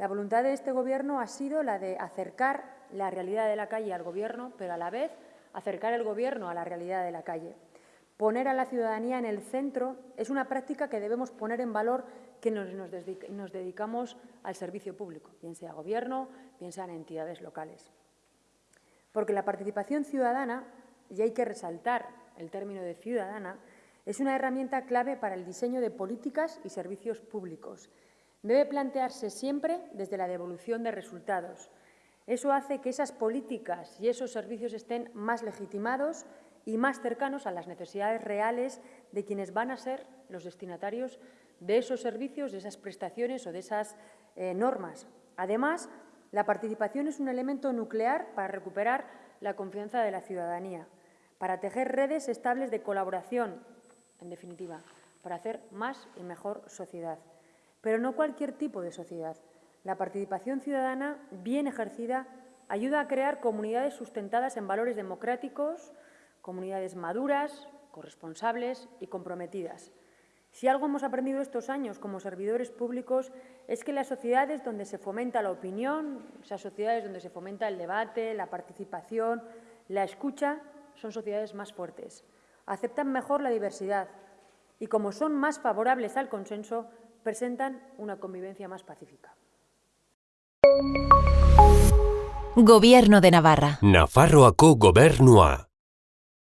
La voluntad de este Gobierno ha sido la de acercar la realidad de la calle al Gobierno, pero a la vez acercar el Gobierno a la realidad de la calle. Poner a la ciudadanía en el centro es una práctica que debemos poner en valor que nos, dedicamos al servicio público, bien sea Gobierno, bien sean entidades locales. Porque la participación ciudadana, y hay que resaltar el término de ciudadana, es una herramienta clave para el diseño de políticas y servicios públicos debe plantearse siempre desde la devolución de resultados. Eso hace que esas políticas y esos servicios estén más legitimados y más cercanos a las necesidades reales de quienes van a ser los destinatarios de esos servicios, de esas prestaciones o de esas eh, normas. Además, la participación es un elemento nuclear para recuperar la confianza de la ciudadanía, para tejer redes estables de colaboración, en definitiva, para hacer más y mejor sociedad pero no cualquier tipo de sociedad. La participación ciudadana, bien ejercida, ayuda a crear comunidades sustentadas en valores democráticos, comunidades maduras, corresponsables y comprometidas. Si algo hemos aprendido estos años como servidores públicos es que las sociedades donde se fomenta la opinión, esas sociedades donde se fomenta el debate, la participación, la escucha, son sociedades más fuertes, aceptan mejor la diversidad y, como son más favorables al consenso, presentan una convivencia más pacífica. Gobierno de Navarra. Nafarroako gobernua.